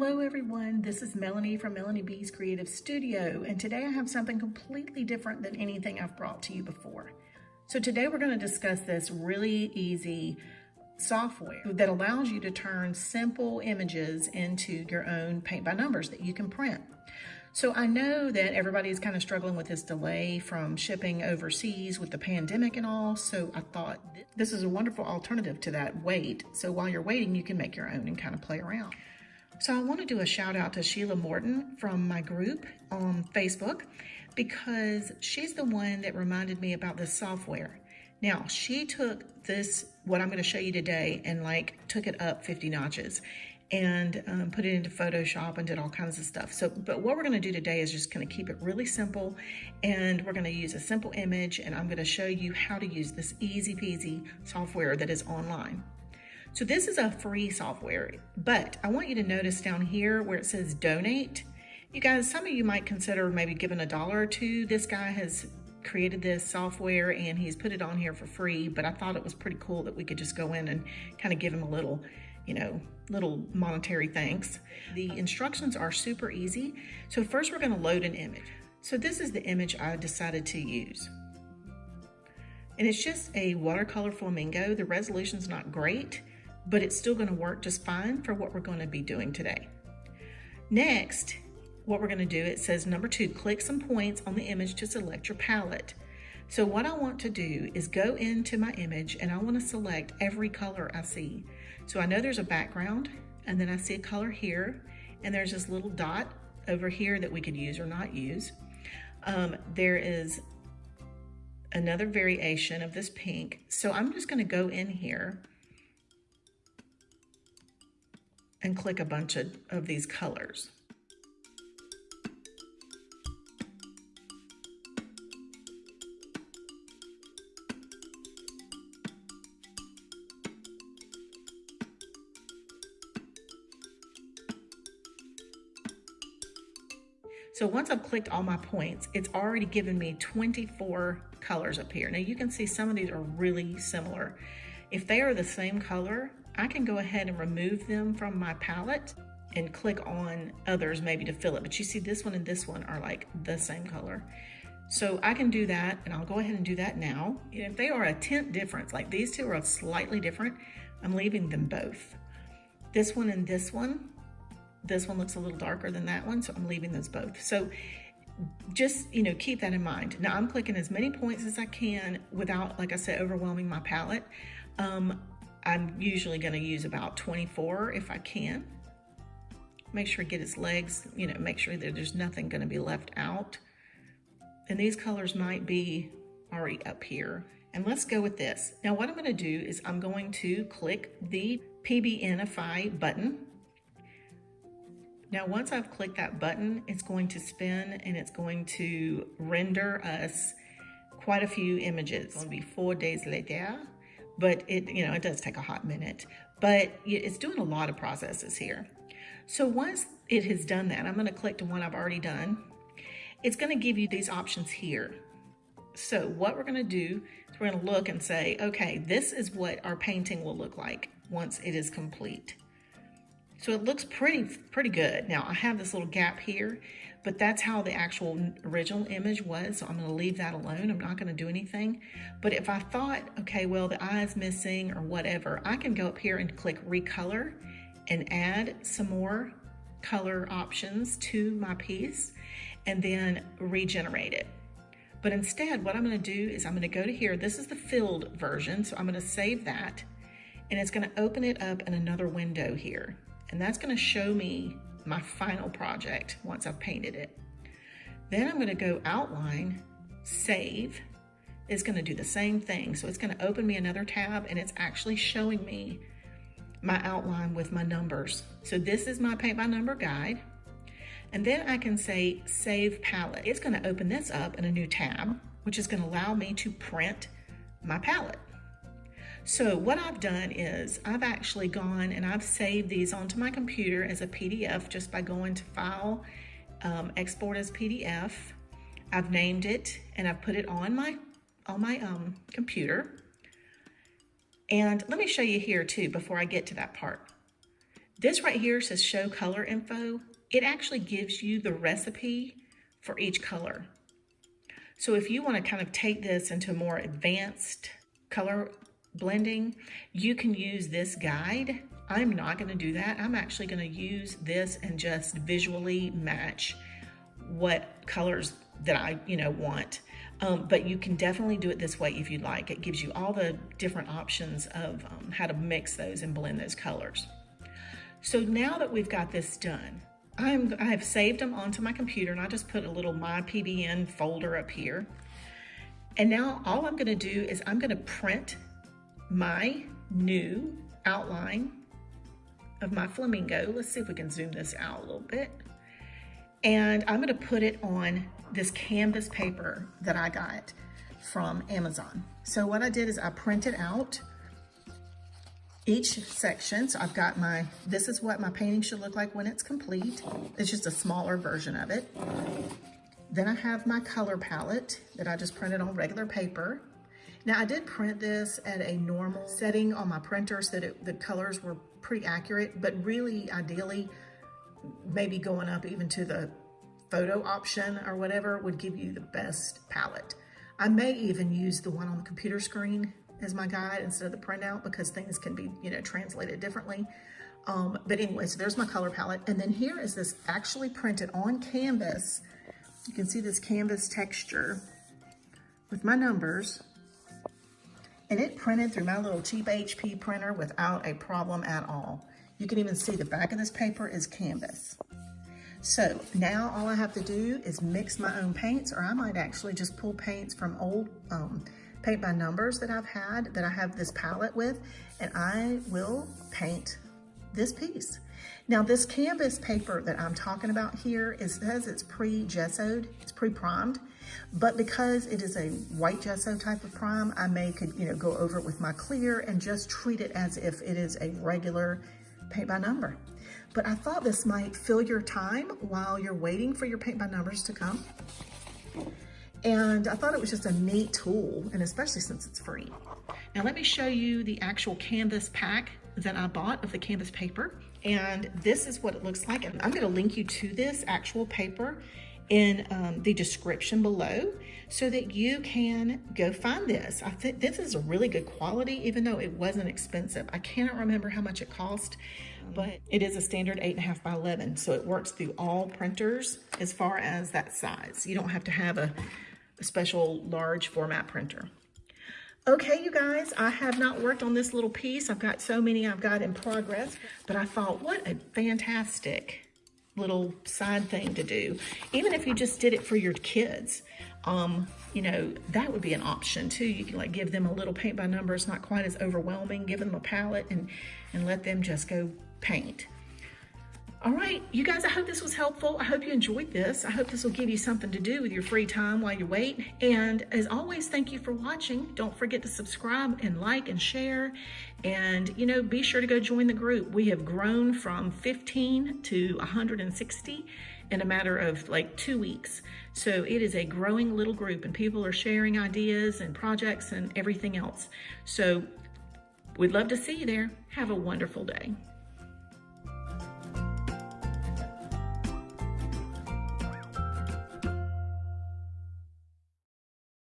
Hello everyone, this is Melanie from Melanie B's Creative Studio and today I have something completely different than anything I've brought to you before. So today we're going to discuss this really easy software that allows you to turn simple images into your own paint by numbers that you can print. So I know that everybody is kind of struggling with this delay from shipping overseas with the pandemic and all. So I thought this is a wonderful alternative to that wait. So while you're waiting, you can make your own and kind of play around. So I want to do a shout out to Sheila Morton from my group on Facebook because she's the one that reminded me about this software. Now, she took this, what I'm going to show you today, and like took it up 50 notches and um, put it into Photoshop and did all kinds of stuff. So, but what we're gonna do today is just gonna keep it really simple and we're gonna use a simple image and I'm gonna show you how to use this easy peasy software that is online. So this is a free software, but I want you to notice down here where it says donate, you guys, some of you might consider maybe giving a dollar or two. This guy has created this software and he's put it on here for free, but I thought it was pretty cool that we could just go in and kind of give him a little you know, little monetary thanks. The instructions are super easy. So first we're gonna load an image. So this is the image I decided to use. And it's just a watercolor flamingo. The resolution's not great, but it's still gonna work just fine for what we're gonna be doing today. Next, what we're gonna do, it says number two, click some points on the image to select your palette. So what I want to do is go into my image and I want to select every color I see. So I know there's a background and then I see a color here and there's this little dot over here that we could use or not use. Um, there is another variation of this pink. So I'm just gonna go in here and click a bunch of, of these colors. So once I've clicked all my points, it's already given me 24 colors up here. Now you can see some of these are really similar. If they are the same color, I can go ahead and remove them from my palette and click on others maybe to fill it. But you see this one and this one are like the same color. So I can do that and I'll go ahead and do that now. If they are a tint difference, like these two are slightly different, I'm leaving them both. This one and this one this one looks a little darker than that one, so I'm leaving those both. So just, you know, keep that in mind. Now I'm clicking as many points as I can without, like I said, overwhelming my palette. Um, I'm usually gonna use about 24 if I can. Make sure I get its legs, you know, make sure that there's nothing gonna be left out. And these colors might be already up here. And let's go with this. Now what I'm gonna do is I'm going to click the PBNify button now, once I've clicked that button, it's going to spin and it's going to render us quite a few images. It's going to be four days later, but it, you know, it does take a hot minute, but it's doing a lot of processes here. So once it has done that, I'm going to click to one I've already done. It's going to give you these options here. So what we're going to do is we're going to look and say, okay, this is what our painting will look like once it is complete. So it looks pretty, pretty good. Now I have this little gap here, but that's how the actual original image was. So I'm gonna leave that alone. I'm not gonna do anything. But if I thought, okay, well, the eye is missing or whatever, I can go up here and click recolor and add some more color options to my piece and then regenerate it. But instead, what I'm gonna do is I'm gonna go to here. This is the filled version. So I'm gonna save that and it's gonna open it up in another window here. And that's gonna show me my final project once I've painted it. Then I'm gonna go outline, save. It's gonna do the same thing. So it's gonna open me another tab and it's actually showing me my outline with my numbers. So this is my paint by number guide. And then I can say save palette. It's gonna open this up in a new tab, which is gonna allow me to print my palette. So what I've done is I've actually gone and I've saved these onto my computer as a PDF just by going to File, um, Export as PDF. I've named it and I've put it on my, on my um, computer. And let me show you here too before I get to that part. This right here says show color info. It actually gives you the recipe for each color. So if you want to kind of take this into more advanced color blending, you can use this guide. I'm not going to do that. I'm actually going to use this and just visually match what colors that I, you know, want. Um, but you can definitely do it this way if you'd like. It gives you all the different options of um, how to mix those and blend those colors. So now that we've got this done, I'm, I have saved them onto my computer and I just put a little My PBN folder up here. And now all I'm gonna do is I'm gonna print my new outline of my flamingo. Let's see if we can zoom this out a little bit. And I'm gonna put it on this canvas paper that I got from Amazon. So what I did is I printed out each section. So I've got my, this is what my painting should look like when it's complete. It's just a smaller version of it. Then I have my color palette that I just printed on regular paper. Now I did print this at a normal setting on my printer so that the colors were pretty accurate, but really ideally, maybe going up even to the photo option or whatever would give you the best palette. I may even use the one on the computer screen as my guide instead of the printout because things can be, you know, translated differently. Um, but anyway, so there's my color palette. And then here is this actually printed on canvas. You can see this canvas texture with my numbers. And it printed through my little cheap HP printer without a problem at all. You can even see the back of this paper is canvas. So now all I have to do is mix my own paints, or I might actually just pull paints from old um, paint by numbers that I've had, that I have this palette with, and I will paint this piece. Now this canvas paper that I'm talking about here, it says it's pre-gessoed, it's pre-primed, but because it is a white gesso type of prime, I may could, you know, go over it with my clear and just treat it as if it is a regular paint by number. But I thought this might fill your time while you're waiting for your paint by numbers to come. And I thought it was just a neat tool, and especially since it's free. Now let me show you the actual canvas pack that I bought of the canvas paper. And this is what it looks like. And I'm gonna link you to this actual paper in um, the description below so that you can go find this. I think this is a really good quality, even though it wasn't expensive. I cannot remember how much it cost, but it is a standard eight and a half by 11. So it works through all printers as far as that size. You don't have to have a, a special large format printer. Okay, you guys, I have not worked on this little piece. I've got so many I've got in progress, but I thought, what a fantastic little side thing to do. Even if you just did it for your kids, um, you know, that would be an option too. You can like give them a little paint by number. It's not quite as overwhelming. Give them a palette and, and let them just go paint. All right, you guys, I hope this was helpful. I hope you enjoyed this. I hope this will give you something to do with your free time while you wait. And as always, thank you for watching. Don't forget to subscribe and like and share. And, you know, be sure to go join the group. We have grown from 15 to 160 in a matter of like two weeks. So it is a growing little group and people are sharing ideas and projects and everything else. So we'd love to see you there. Have a wonderful day.